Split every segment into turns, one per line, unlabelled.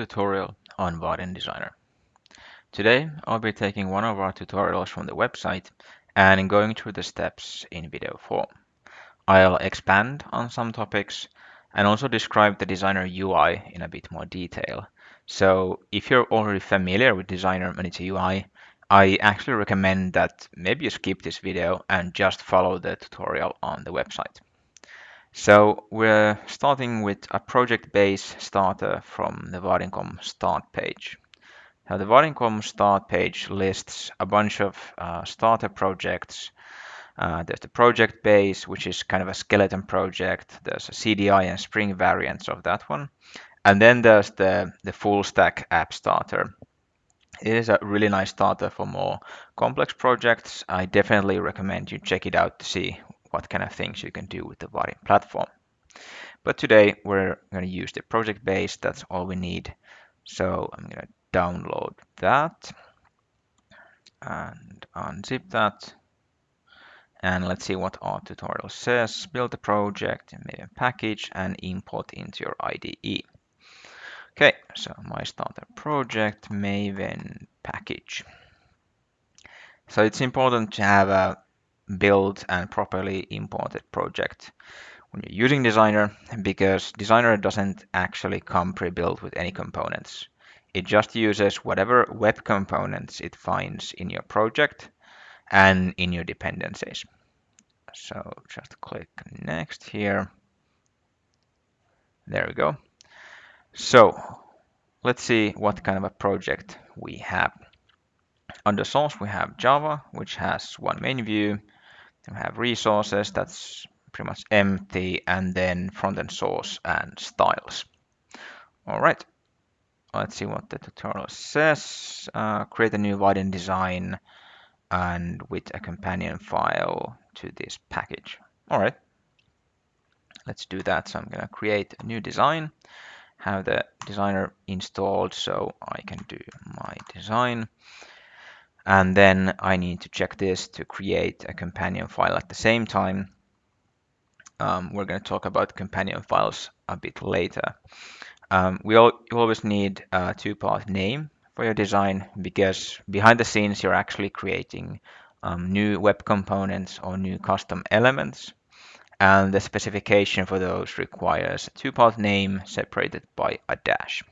tutorial on Vaadin Designer. Today I'll be taking one of our tutorials from the website and going through the steps in video form. I'll expand on some topics and also describe the Designer UI in a bit more detail. So if you're already familiar with Designer and its UI, I actually recommend that maybe you skip this video and just follow the tutorial on the website. So we're starting with a project base starter from the Vaadin.com start page. Now the Vaadin.com start page lists a bunch of uh, starter projects. Uh, there's the project base, which is kind of a skeleton project. There's a CDI and Spring variants of that one. And then there's the, the full stack app starter. It is a really nice starter for more complex projects. I definitely recommend you check it out to see what kind of things you can do with the Vaadin platform. But today we're going to use the project base. That's all we need. So I'm going to download that and unzip that. And let's see what our tutorial says. Build a project, Maven package, and import into your IDE. Okay, so my starter project, Maven package. So it's important to have a built and properly imported project when you're using Designer because Designer doesn't actually come pre-built with any components. It just uses whatever web components it finds in your project and in your dependencies. So just click next here. There we go. So let's see what kind of a project we have. Under source, we have Java, which has one main view, have resources, that's pretty much empty, and then front-end source and styles. All right, let's see what the tutorial says. Uh, create a new Vaadin design and with a companion file to this package. All right, let's do that. So I'm going to create a new design, have the designer installed so I can do my design. And then I need to check this to create a companion file at the same time. Um, we're going to talk about companion files a bit later. Um, we all, you always need a two-part name for your design because behind the scenes you're actually creating um, new web components or new custom elements. And the specification for those requires a two-part name separated by a dash.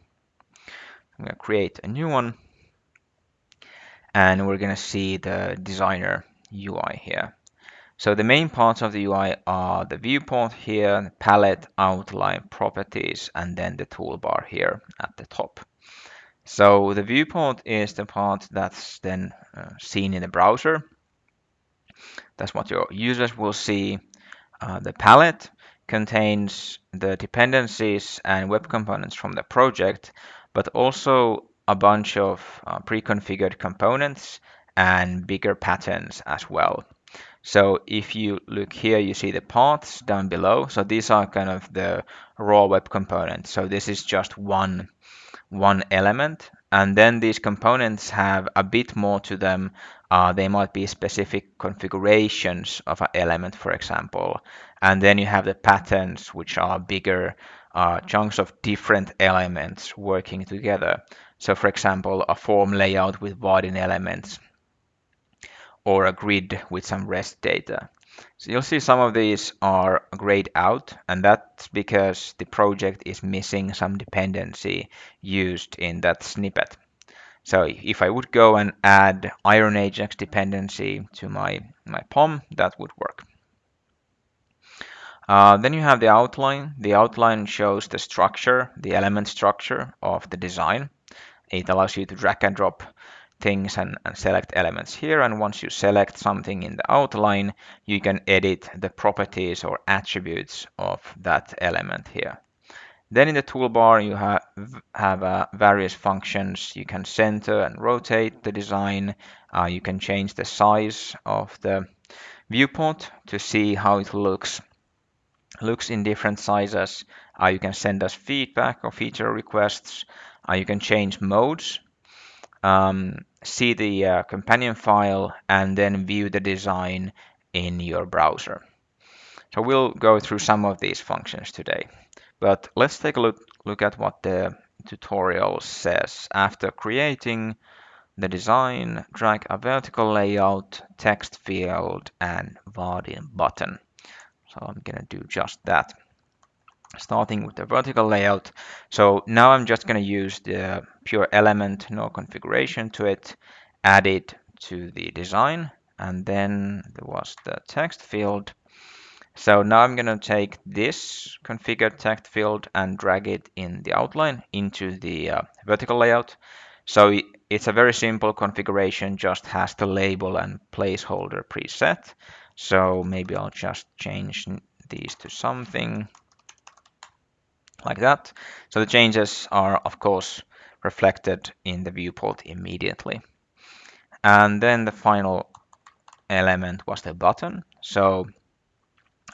I'm going to create a new one and we're going to see the designer UI here. So the main parts of the UI are the viewport here, the palette, outline, properties, and then the toolbar here at the top. So the viewport is the part that's then uh, seen in the browser. That's what your users will see. Uh, the palette contains the dependencies and web components from the project, but also a bunch of uh, pre-configured components and bigger patterns as well. So if you look here, you see the paths down below. So these are kind of the raw web components. So this is just one, one element. And then these components have a bit more to them. Uh, they might be specific configurations of an element, for example. And then you have the patterns, which are bigger uh, chunks of different elements working together. So for example, a form layout with Vaadin elements or a grid with some REST data. So you'll see some of these are grayed out, and that's because the project is missing some dependency used in that snippet. So if I would go and add Iron Ajax dependency to my, my POM, that would work. Uh, then you have the outline. The outline shows the structure, the element structure of the design. It allows you to drag and drop things and, and, select elements here. And once you select something in the outline, you can edit the properties or attributes of that element here. Then in the toolbar, you have, have uh, various functions. You can center and rotate the design. Uh, you can change the size of the viewport to see how it looks looks in different sizes. Uh, you can send us feedback or feature requests. Uh, you can change modes, um, see the uh, companion file, and then view the design in your browser. So we'll go through some of these functions today. But let's take a look, look at what the tutorial says after creating the design, drag a vertical layout, text field, and Vaadin button. So I'm gonna do just that. Starting with the vertical layout. So now I'm just gonna use the pure element, no configuration to it, add it to the design, and then there was the text field. So now I'm gonna take this configured text field and drag it in the outline into the uh, vertical layout. So it's a very simple configuration, just has the label and placeholder preset. So maybe I'll just change these to something like that. So the changes are, of course, reflected in the viewport immediately. And then the final element was the button. So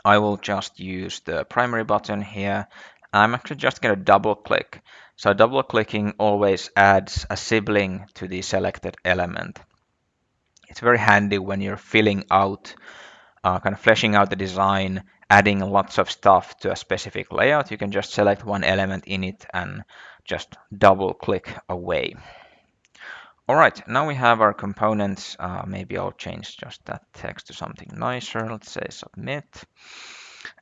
I will just use the primary button here. I'm actually just going to double click so double clicking always adds a sibling to the selected element. It's very handy when you're filling out, uh, kind of fleshing out the design, adding lots of stuff to a specific layout. You can just select one element in it and just double click away. All right, now we have our components. Uh, maybe I'll change just that text to something nicer. Let's say submit.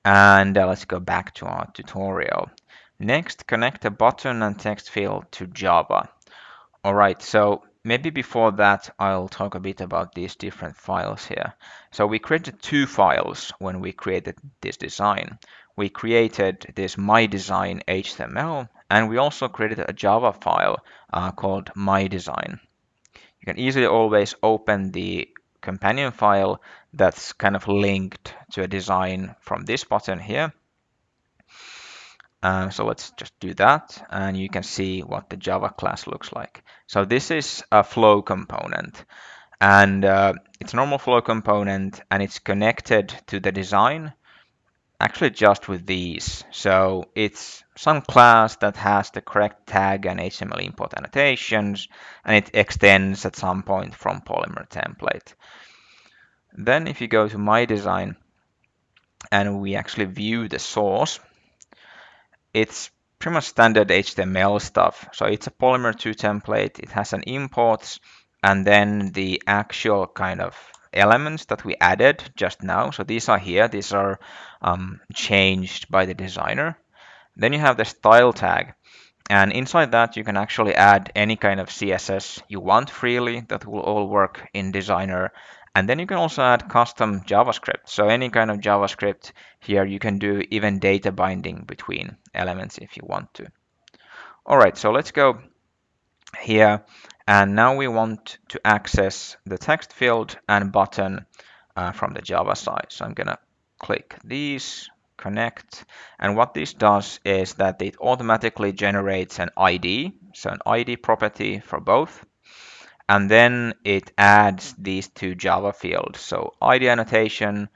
And uh, let's go back to our tutorial. Next, connect a button and text field to Java. All right, so maybe before that, I'll talk a bit about these different files here. So we created two files when we created this design. We created this my design HTML, and we also created a Java file uh, called my design. You can easily always open the companion file that's kind of linked to a design from this button here. Um, so let's just do that and you can see what the Java class looks like. So this is a flow component and uh, it's a normal flow component and it's connected to the design actually just with these. So it's some class that has the correct tag and HTML import annotations and it extends at some point from Polymer template. Then if you go to my design and we actually view the source, it's pretty much standard HTML stuff. So it's a Polymer 2 template. It has an imports and then the actual kind of elements that we added just now. So these are here. These are um, changed by the designer. Then you have the style tag. And inside that, you can actually add any kind of CSS you want freely that will all work in Designer. And then you can also add custom JavaScript. So any kind of JavaScript here, you can do even data binding between elements if you want to. All right, so let's go here. And now we want to access the text field and button uh, from the Java side. So I'm going to click these, connect. And what this does is that it automatically generates an ID, so an ID property for both and then it adds these two Java fields. So ID annotation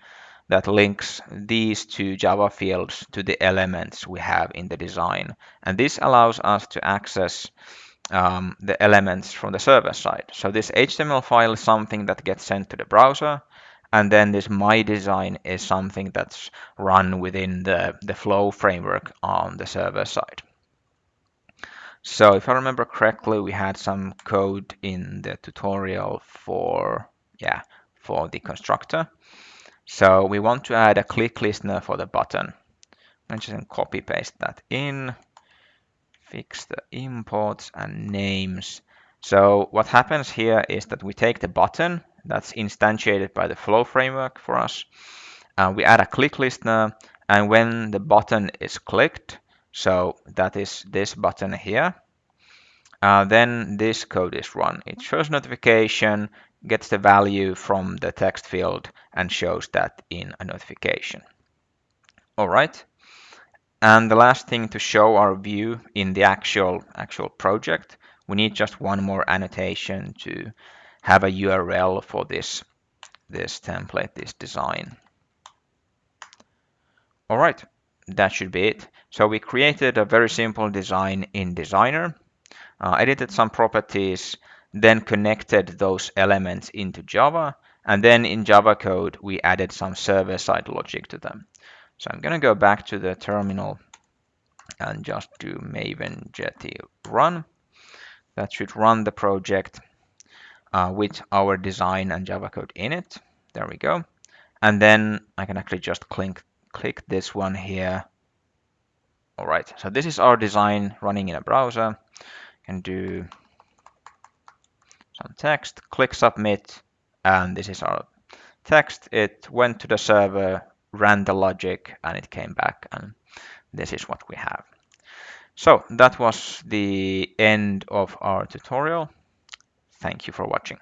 that links these two Java fields to the elements we have in the design. And this allows us to access um, the elements from the server side. So this HTML file is something that gets sent to the browser. And then this my design is something that's run within the, the flow framework on the server side. So if I remember correctly, we had some code in the tutorial for, yeah, for the constructor. So we want to add a click listener for the button. I'm just going to copy paste that in, fix the imports and names. So what happens here is that we take the button that's instantiated by the flow framework for us. Uh, we add a click listener and when the button is clicked, so that is this button here. Uh, then this code is run. It shows notification, gets the value from the text field and shows that in a notification. All right. And the last thing to show our view in the actual actual project, we need just one more annotation to have a URL for this this template, this design. All right, that should be it. So we created a very simple design in Designer, uh, edited some properties, then connected those elements into Java, and then in Java code, we added some server-side logic to them. So I'm going to go back to the terminal and just do maven jetty run. That should run the project uh, with our design and Java code in it. There we go. And then I can actually just click, click this one here. All right, so this is our design running in a browser. can do some text, click submit, and this is our text. It went to the server, ran the logic, and it came back, and this is what we have. So that was the end of our tutorial. Thank you for watching.